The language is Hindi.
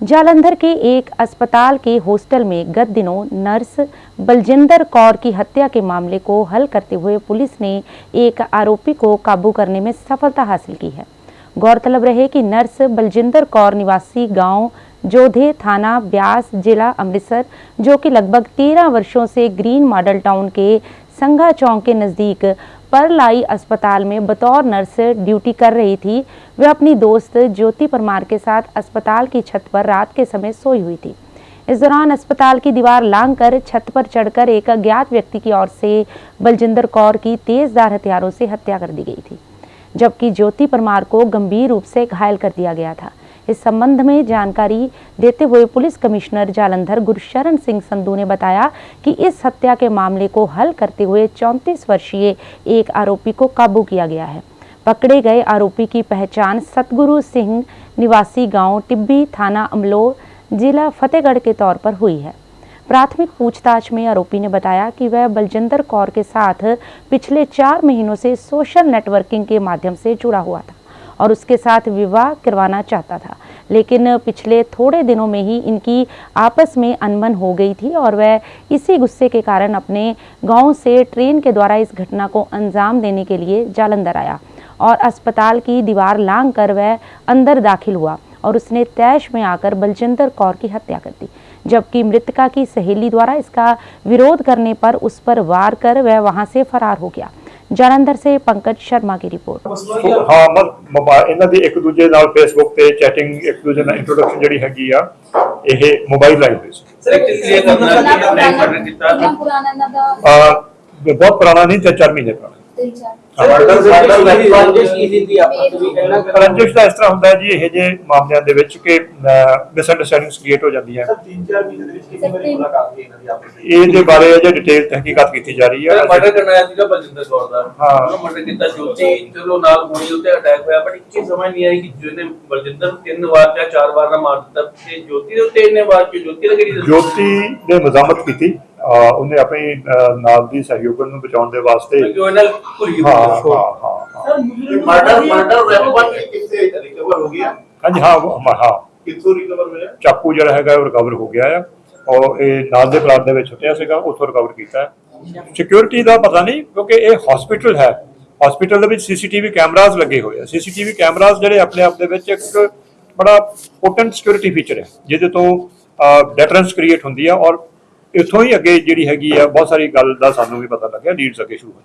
जालंधर के एक अस्पताल के हॉस्टल में गत दिनों नर्स बलजिंदर कौर की हत्या के मामले को हल करते हुए पुलिस ने एक आरोपी को काबू करने में सफलता हासिल की है। गौरतलब रहे कि नर्स बलजिंदर कौर निवासी गाँव जोधे थाना ब्यास जिला अमृतसर, जो कि लगभग तेरह वर्षों से ग्रीन मॉडल टाउन के संघा चौक के नज़दीक परलाई अस्पताल में बतौर नर्स ड्यूटी कर रही थी। वह अपनी दोस्त ज्योति परमार के साथ अस्पताल की छत पर रात के समय सोई हुई थी। इस दौरान अस्पताल की दीवार लांघकर छत पर चढ़कर एक अज्ञात व्यक्ति की ओर से बलजिंदर कौर की तेजदार हथियारों से हत्या कर दी गई थी, जबकि ज्योति परमार को गंभीर रूप से घायल कर दिया गया था। इस संबंध में जानकारी देते हुए पुलिस कमिश्नर जालंधर गुरशरण सिंह संधू ने बताया कि इस हत्या के मामले को हल करते हुए 34 वर्षीय एक आरोपी को काबू किया गया है। पकड़े गए आरोपी की पहचान सतगुरु सिंह निवासी गाँव टिब्बी थाना अमलोह, जिला फतेहगढ़ के तौर पर हुई है। प्राथमिक पूछताछ में आरोपी ने बताया कि वह बलजिंदर कौर के साथ पिछले चार महीनों से सोशल नेटवर्किंग के माध्यम से जुड़ा हुआ था। और उसके साथ विवाह करवाना चाहता था। लेकिन पिछले थोड़े दिनों में ही इनकी आपस में अनबन हो गई थी और वह इसी गुस्से के कारण अपने गाँव से ट्रेन के द्वारा इस घटना को अंजाम देने के लिए जालंधर आया और अस्पताल की दीवार लांग कर वह अंदर दाखिल हुआ और उसने तैश में आकर बलजिंदर कौर की हत्या कर दी। जबकि मृतका की सहेली द्वारा इसका विरोध करने पर उस पर वार कर वह वहाँ से फरार हो गया। जालंधर से पंकज शर्मा की रिपोर्ट ਹਾਂ ਮ ਮੋਬਾਈਲ ਇਹਨਾਂ ਦੀ ਇੱਕ ਦੂਜੇ ਨਾਲ ਫੇਸਬੁੱਕ ਤੇ ਚੈਟਿੰਗ ਇੱਕ ਦੂਜੇ ਨਾਲ ਇੰਟਰੋਡਕਸ਼ਨ ਜਿਹੜੀ ਹੈਗੀ ਆ ਇਹ ਮੋਬਾਈਲ ਲਾਈਨ ਤੇ ਸੀ ਸਰ ਕਿਸ ਲਈ ਕਰਨਾ ਕਿੰਨਾ ਕੀਤਾ ਨਹੀਂ ਕਰਨਾ ਕੀਤਾ ਕਿੰਨਾ ਪੁਰਾਣਾ ਇਹਨਾਂ ਦਾ ਆ ਬਹੁਤ ਪੁਰਾਣਾ ਨਹੀਂ ਤੇ 4 ਮਹੀਨੇ ਪੁਰਾਣਾ ਤਿੰਨ ਚਾਰ ਰੰਜਿਸ਼ ਦਾ ਇਸ ਤਰ੍ਹਾਂ ਹੁੰਦਾ ਹੈ ਜੀ ਇਹ ਜੇ ਮਾਮਲਿਆਂ ਦੇ ਵਿੱਚ ਕਿ ਮਿਸ ਅੰਡਰਸਟੈਂਡਿੰਗਸ ਕ੍ਰੀਏਟ ਹੋ ਜਾਂਦੀਆਂ ਤਿੰਨ ਚਾਰ ਮਹੀਨੇ ਦੇ ਵਿੱਚ ਕਿੰਨੀ ਵਾਰੀ ਮੁਲਾਕਾਤ ਹੋਈ ਇਹਨਾਂ ਦੀ ਆਪਸ ਵਿੱਚ? ਇਹਦੇ ਬਾਰੇ ਅਜੇ ਡਿਟੇਲ ਤਹਿਕੀਕਾਤ ਕੀਤੀ ਜਾ ਰਹੀ ਹੈ। ਮਰਡਰ ਕਰਨਾ ਆਇਆ ਸੀਗਾ ਬਲਜਿੰਦਰ ਕੌਰ ਦਾ। ਹਾਂ। ਉਹਨੂੰ ਮਰਡਰ ਕੀਤਾ ਜੋਤੀ ਚਲੋ ਨਾਲ ਗੋਲੀ ਉੱਤੇ ਅਟੈਕ ਹੋਇਆ ਪਰ ਇੱਕੀ ਸਮਝ ਨਹੀਂ ਆਈ ਕਿ ਜਿਹਨੇ ਬਲਜਿੰਦਰ ਨੂੰ ਤਿੰਨ ਵਾਰ ਜਾਂ ਚਾਰ ਵਾਰ ਨਾ ਮਾਰ ਦਿੱਤਾ। ਤੇ ਜੋਤੀ ਦੇ ਉੱਤੇ ਇਹਨੇ ਵਾਰ ਕਿ ਜੋਤੀ ਦਾ ਕਿਹੜੀ ਜੋਤੀ ਨੇ ਮਜ਼ਾਮਤ ਕੀਤੀ। ਆ, ਉਹਨੇ ਆਪਣੀ ਨਾਲ ਦੀ ਸਹਿਯੋਗਨ ਨੂੰ ਬਚਾਉਣ ਦੇ ਵਾਸਤੇ ਕਿਉਂ ਇਹਨਾਂ ਭੁਰੀ ਹਾਂ ਹੋਈ ਹਾਂ ਹਾਂ। ਹਾਂ ਮਰਡਰ ਮਰਡਰ ਵੈਪਨ ਕਿੱਥੇ ਰਿਕਵਰ ਹੋ ਗਿਆ? ਹਾਂਜੀ ਹਾਂ ਉਹ- ਹਾਂ ਕਿੱਥੋਂ ਰਿਕਵਰ ਹੋਇਆ? ਚਾਕੂ ਜਿਹੜਾ ਹੈਗਾ ਉਹ ਰਿਕਵਰ ਹੋ ਗਿਆ ਆ। ਔਰ ਇਹ ਨਾਲ ਦੇ ਪਲਾਟ ਦੇ ਵਿੱਚ ਸੁੱਟਿਆ ਸੀਗਾ ਉੱਥੋਂ ਰਿਕਵਰ ਕੀਤਾ ਸਿਕਿਉਰਿਟੀ ਦਾ ਪਤਾ ਨਹੀਂ ਕਿਉਂਕਿ ਇਹ ਹਸਪੀਟਲ ਹੈ। ਹਸਪੀਟਲ ਦੇ ਵਿੱਚ ਸੀਸੀਟੀਵੀ ਕੈਮਰਾਜ਼ ਲੱਗੇ ਹੋਏ ਆ। ਸੀਸੀਟੀਵੀ ਕੈਮਰਾਜ਼ ਜਿਹੜੇ ਆਪਣੇ ਆਪ ਦੇ ਵਿੱਚ ਇੱਕ ਬੜਾ ਪੋਟੈਂਟ ਸਿਕਿਉਰਿਟੀ ਫੀਚਰ ਹੈ ਜਿਹਦੇ ਤੋਂ ਡੈਟਰੈਂਸ ਕ੍ਰੀਏਟ ਹੁੰਦੀ ਆ। ਔਰ ਇੱਥੋਂ ਹੀ ਅੱਗੇ ਜਿਹੜੀ ਹੈਗੀ ਆ, ਬਹੁਤ ਸਾਰੀ ਗੱਲ ਦਾ ਸਾਨੂੰ ਵੀ ਪਤਾ ਲੱਗਿਆ ਨੀਡਸ ਅੱਗੇ ਸ਼ੁਰੂ ਹੋਏ